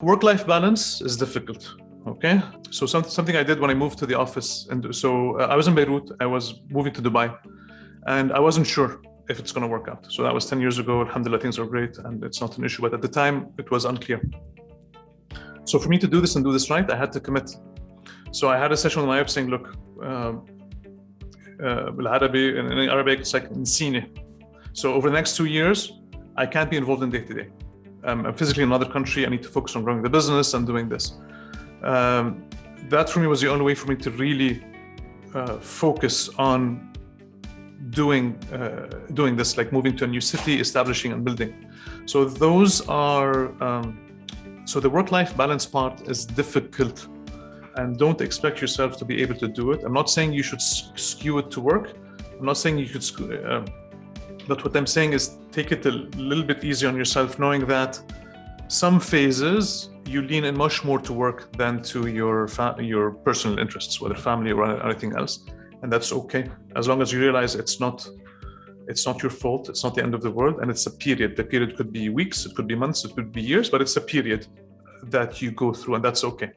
Work-life balance is difficult. Okay, so some, something I did when I moved to the office, and so uh, I was in Beirut. I was moving to Dubai, and I wasn't sure if it's going to work out. So that was 10 years ago. Alhamdulillah, things are great, and it's not an issue. But at the time, it was unclear. So for me to do this and do this right, I had to commit. So I had a session with my wife saying, "Look, um, uh, in Arabic, it's like nsine. So over the next two years, I can't be involved in day to day. Um, I'm physically in another country. I need to focus on growing the business and doing this. Um, that for me was the only way for me to really uh, focus on doing uh, doing this, like moving to a new city, establishing and building. So those are um, so the work-life balance part is difficult, and don't expect yourself to be able to do it. I'm not saying you should skew it to work. I'm not saying you should. Uh, but what I'm saying is take it a little bit easy on yourself, knowing that some phases you lean in much more to work than to your your personal interests, whether family or anything else, and that's okay as long as you realize it's not it's not your fault, it's not the end of the world, and it's a period. The period could be weeks, it could be months, it could be years, but it's a period that you go through, and that's okay.